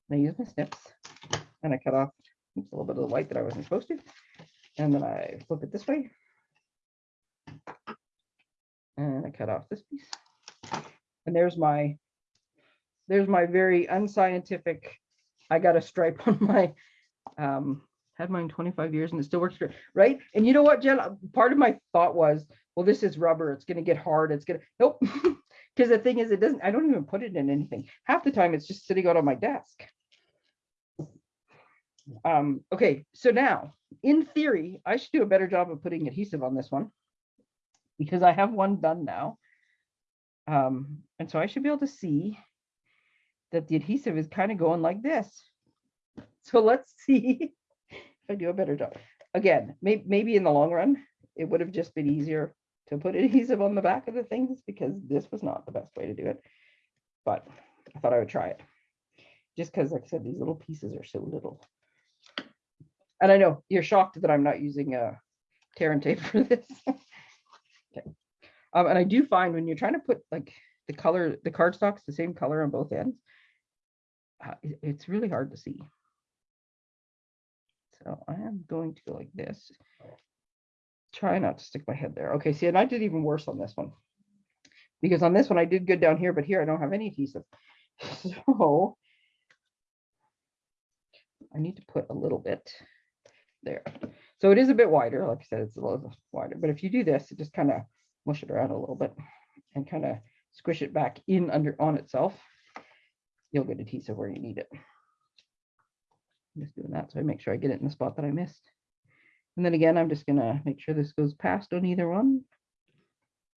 And I use my snips and I cut off oops, a little bit of the white that I wasn't supposed to. And then I flip it this way. And I cut off this piece. And there's my, there's my very unscientific, I got a stripe <laughs> on my, um, had mine 25 years and it still works great, right? And you know what, Jen, part of my thought was, well, this is rubber, it's gonna get hard, it's gonna, nope. <laughs> Because the thing is, it doesn't, I don't even put it in anything. Half the time it's just sitting out on my desk. Um, okay, so now, in theory, I should do a better job of putting adhesive on this one because I have one done now. Um, and so I should be able to see that the adhesive is kind of going like this. <laughs> So let's see if I do a better job. Again, may maybe in the long run, it would have just been easier to put <laughs> adhesive on the back of the things because this was not the best way to do it. But I thought I would try it. Just because, like I said, these little pieces are so little. And I know you're shocked that I'm not using a tear and tape <laughs> for this. Okay. Um, and I do find when you're trying to put like the color, the cardstock's the same color on both ends. Uh, it's really hard to see. So I am going to go like this. Try not to stick my head there. Okay, see, and I did even worse on this one. Because on this one, I did good down here, but here I don't have any adhesive. <laughs> So I need to put a little bit there. So it is a bit wider. Like I said, it's a little wider, but if you do this, it just kind of mush it around a little bit and kind of squish it back in under on itself. You'll get adhesive where you need it. I'm just doing that so I make sure I get it in the spot that I missed. And then again, I'm just gonna make sure this goes past on either one.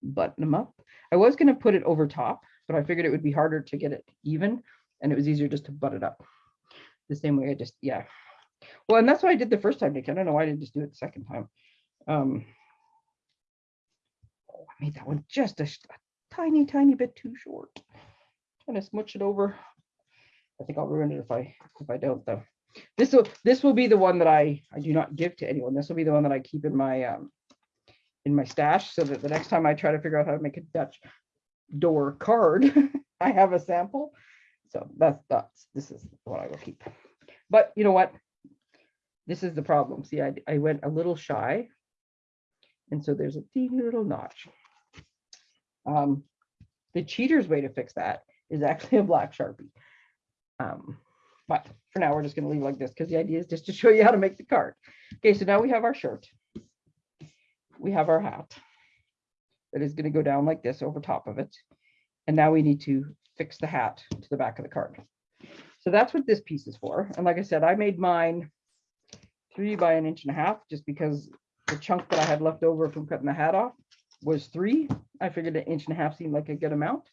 Button them up. I was gonna put it over top, but I figured it would be harder to get it even and it was easier just to butt it up. The same way I just, yeah. Well, and that's what I did the first time, Nick. I don't know why I didn't just do it the second time. Um, oh, I made that one just a, a tiny, tiny bit too short. Trying to smooch it over. I think I'll ruin it if I if I don't though. This will this will be the one that I I do not give to anyone. This will be the one that I keep in my um in my stash so that the next time I try to figure out how to make a Dutch door card, <laughs> I have a sample. So that's that's this is what I will keep. But you know what? This is the problem. See, I I went a little shy. And so there's a teeny little notch. Um, the cheater's way to fix that is actually a black sharpie. Um, but for now, we're just going to leave like this because the idea is just to show you how to make the card. Okay, so now we have our shirt. We have our hat that is going to go down like this over top of it. And now we need to fix the hat to the back of the card. So that's what this piece is for. And like I said, I made mine three by an inch and a half just because the chunk that I had left over from cutting the hat off was three. I figured an inch and a half seemed like a good amount.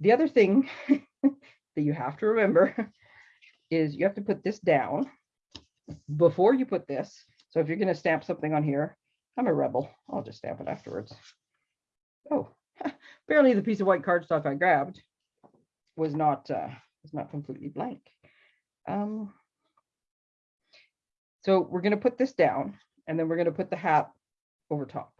The other thing <laughs> <laughs> that you have to remember <laughs> is you have to put this down before you put this. So if you're going to stamp something on here, I'm a rebel. I'll just stamp it afterwards. Oh, <laughs> apparently the piece of white cardstock I grabbed was not uh, was not completely blank. Um, so we're going to put this down and then we're going to put the hat over top.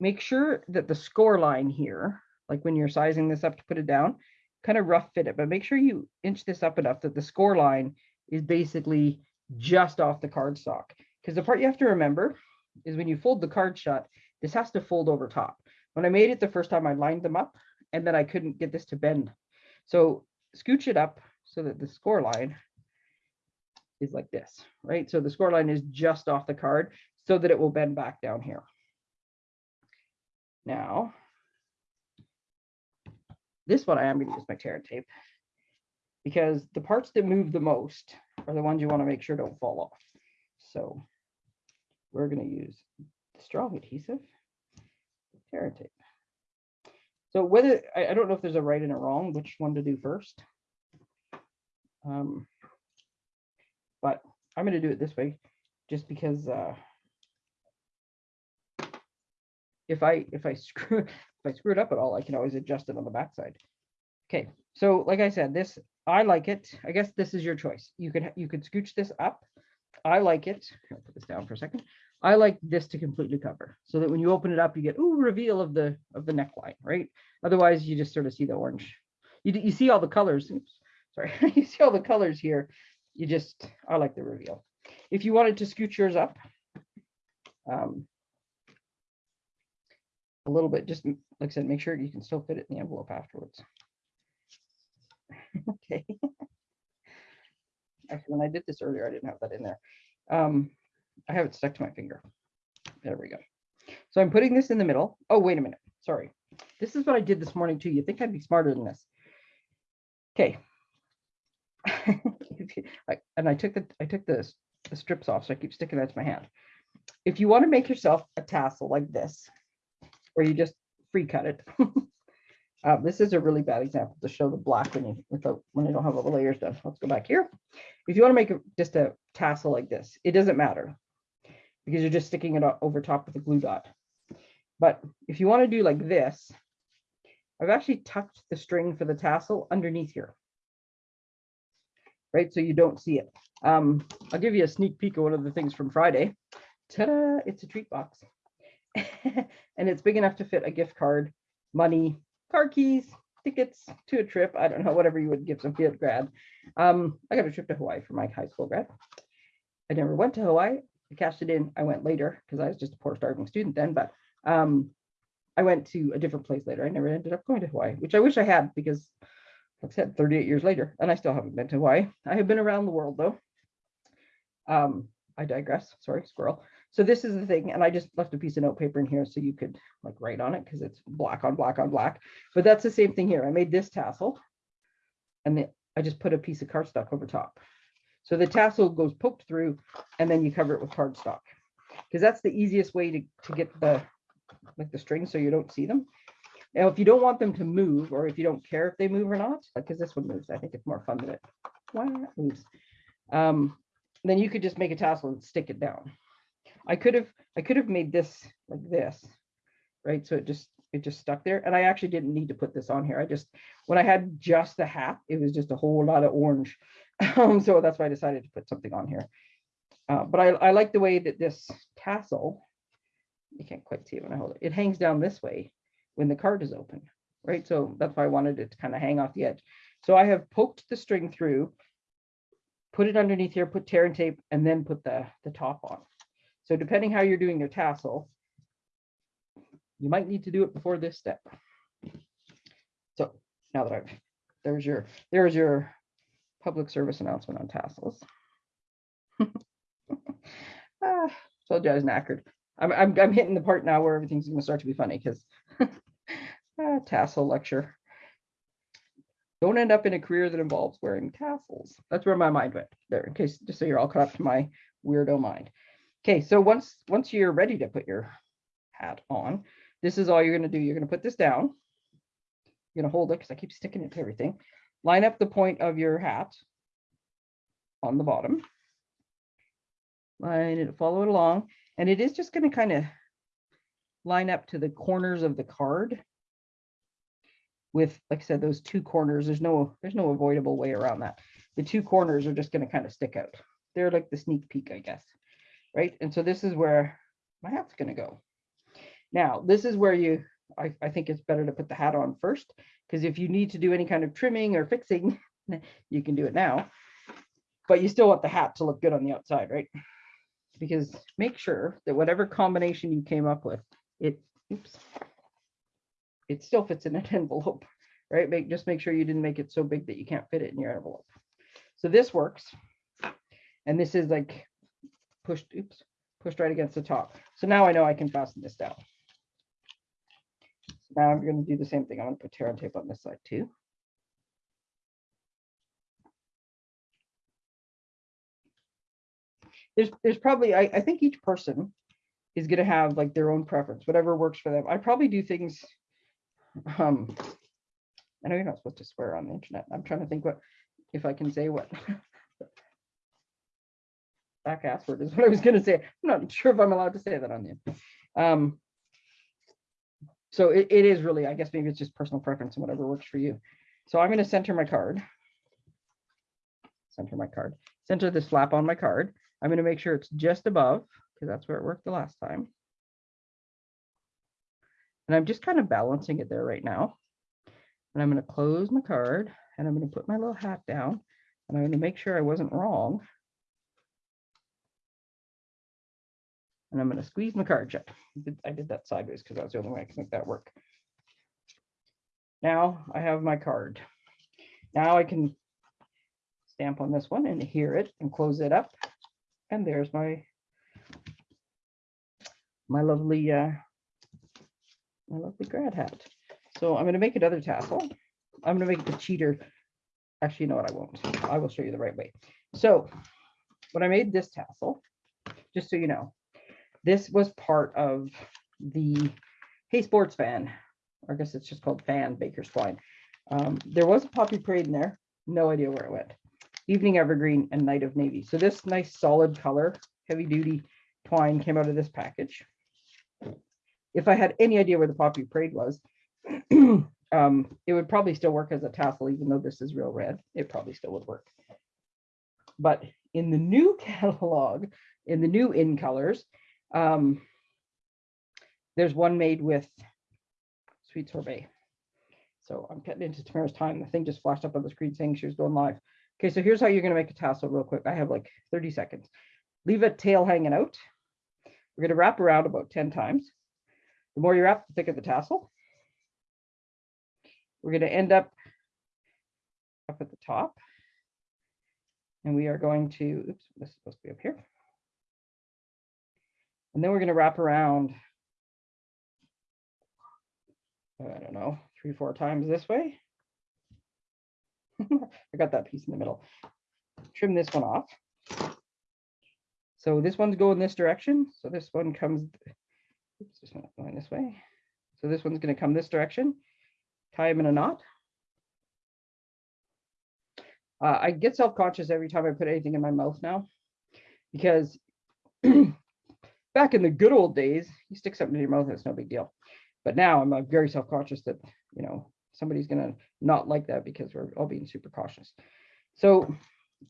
Make sure that the score line here, like when you're sizing this up to put it down, kind of rough fit it, but make sure you inch this up enough that the score line is basically just off the cardstock. Because the part you have to remember is when you fold the card shut, this has to fold over top. When I made it the first time, I lined them up and then I couldn't get this to bend. So scooch it up so that the score line is like this, right? So the score line is just off the card so that it will bend back down here. Now, this one I am going to use my tear tape because the parts that move the most are the ones you want to make sure don't fall off. So we're going to use the strong adhesive, tear tape. So whether, I, I don't know if there's a right and a wrong, which one to do first. Um, but I'm going to do it this way just because uh, if I if I <laughs> screw if I screw it up at all, I can always adjust it on the backside. Okay, so like I said, this I like it. I guess this is your choice. You could you could scooch this up. I like it. I'll put this down for a second. I like this to completely cover so that when you open it up, you get ooh reveal of the of the neckline, right? Otherwise, you just sort of see the orange. You you see all the colors. Oops, sorry, <laughs> you see all the colors here. You just I like the reveal. If you wanted to scooch yours up, um, a little bit, just like I said, make sure you can still fit it in the envelope afterwards. <laughs> Okay. <laughs> Actually, when I did this earlier, I didn't have that in there. Um, I have it stuck to my finger. There we go. So I'm putting this in the middle. Oh, wait a minute. Sorry. This is what I did this morning too. You think I'd be smarter than this. Okay. <laughs> And I took the, I took the, the strips off, so I keep sticking that to my hand. If you want to make yourself a tassel like this, or you just free cut it. <laughs> Uh, this is a really bad example to show the black when you, without, when you don't have all the layers done. Let's go back here. If you want to make a- just a tassel like this, it doesn't matter because you're just sticking it over top with a glue dot. But if you want to do like this, I've actually tucked the string for the tassel underneath here. right? So you don't see it. Um, I'll give you a sneak peek of one of the things from Friday. Ta-da, it's a treat box. <laughs> and it's big enough to fit a gift card, money, car keys, tickets to a trip. I don't know, whatever you would give some field grad. Um, I got a trip to Hawaii for my high school grad. I never went to Hawaii. I cashed it in. I went later because I was just a poor starving student then, but um, I went to a different place later. I never ended up going to Hawaii, which I wish I had because like I said, 38 years later, and I still haven't been to Hawaii. I have been around the world though. Um, I digress. Sorry, squirrel. So this is the thing, and I just left a piece of note paper in here so you could like write on it because it's black on black on black. But that's the same thing here. I made this tassel, and then I just put a piece of cardstock over top. So the tassel goes poked through, and then you cover it with cardstock because that's the easiest way to, to get the like the strings so you don't see them. Now, if you don't want them to move, or if you don't care if they move or not, like because this one moves, I think it's more fun than it not moves. Um, then you could just make a tassel and stick it down. I could have I could have made this like this, right? So it just it just stuck there. And I actually didn't need to put this on here. I just when I had just the hat, it was just a whole lot of orange. <laughs> Um, so that's why I decided to put something on here. Uh, but I, I like the way that this tassel, you can't quite see it when I hold it, it hangs down this way when the card is open, right? So that's why I wanted it to kind of hang off the edge. So I have poked the string through, put it underneath here, put tear and tape, and then put the, the top on. So depending how you're doing your tassel, you might need to do it before this step. So now that I've, there's your, there's your public service announcement on tassels. <laughs> ah, told you I was knackered. I'm, I'm, I'm hitting the part now where everything's gonna start to be funny because <laughs> ah, tassel lecture. Don't end up in a career that involves wearing tassels. That's where my mind went there, in case just so you're all caught up to my weirdo mind. Okay, so once once you're ready to put your hat on, this is all you're gonna do. You're gonna put this down. You're gonna hold it because I keep sticking it to everything. Line up the point of your hat on the bottom. Line it, follow it along, and it is just gonna kind of line up to the corners of the card with, like I said, those two corners. There's no there's no avoidable way around that. The two corners are just gonna kind of stick out. They're like the sneak peek, I guess right? And so this is where my hat's going to go. Now, this is where you, I, I think it's better to put the hat on first, because if you need to do any kind of trimming or fixing, <laughs> you can do it now. But you still want the hat to look good on the outside, right? Because make sure that whatever combination you came up with, it, oops, it still fits in an <laughs> envelope, right? Make, just make sure you didn't make it so big that you can't fit it in your envelope. So this works. And this is like pushed, oops, pushed right against the top. So now I know I can fasten this down. So now I'm going to do the same thing. I'm going to put tear and tape on this side too. There's, there's probably, I, I think each person is going to have like their own preference, whatever works for them. I probably do things, um, I know you're not supposed to swear on the internet. I'm trying to think what, if I can say what <laughs> back ass word is <laughs> what I was gonna say. I'm not sure if I'm allowed to say that on you. Um, so it, it is really, I guess maybe it's just personal preference and whatever works for you. So I'm gonna center my card. Center my card. Center this flap on my card. I'm gonna make sure it's just above, because that's where it worked the last time. And I'm just kind of balancing it there right now. And I'm gonna close my card and I'm gonna put my little hat down and I'm gonna make sure I wasn't wrong. And I'm going to squeeze my card shut. I did- that sideways because that was the only way I can make that work. Now I have my card. Now I can stamp on this one and hear it and close it up. And there's my my lovely uh my lovely grad hat. So I'm going to make another tassel. I'm going to make the cheater. Actually, you know what? I won't. I will show you the right way. So when I made this tassel, just so you know, this was part of the Hey Sports Fan, I guess it's just called Fan Baker's Twine. Um, there was a poppy parade in there. No idea where it went. Evening Evergreen and Night of Navy. So this nice solid color, heavy duty twine came out of this package. If I had any idea where the poppy parade was, <clears throat> um, it would probably still work as a tassel, even though this is real red. It probably still would work. But in the new <laughs> catalog, in the new in colors, um, there's one made with sweet sorbet. So I'm cutting into Tamara's time. The thing just flashed up on the screen saying she was going live. Okay, so here's how you're gonna make a tassel real quick. I have like 30 seconds. Leave a tail hanging out. We're gonna wrap around about 10 times. The more you wrap, the thicker the tassel. We're gonna end up up at the top. And we are going to, oops, this is supposed to be up here. And then we're gonna wrap around I don't know, three, four times this way. <laughs> I got that piece in the middle. Trim this one off. So this one's going this direction. So this one comes, oops, one's going this way. So this one's gonna come this direction. Tie them in a knot. Uh, I get self-conscious every time I put anything in my mouth now, because <clears throat> back in the good old days, you stick something in your mouth, it's no big deal. But now I'm uh, very self-conscious that, you know, somebody's gonna not like that because we're all being super cautious. So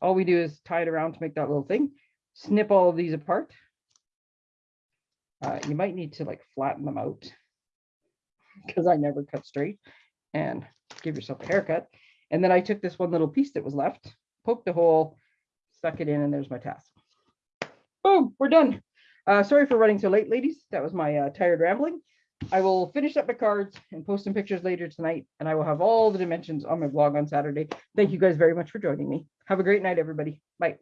all we do is tie it around to make that little thing, snip all of these apart. Uh, you might need to like flatten them out <laughs> because I never cut straight and give yourself a haircut. And then I took this one little piece that was left, poked a hole, stuck it in, and there's my tassel. Boom, we're done. Uh, sorry for running so late, ladies. That was my uh, tired rambling. I will finish up my cards and post some pictures later tonight, and I will have all the dimensions on my blog on Saturday. Thank you guys very much for joining me. Have a great night, everybody. Bye.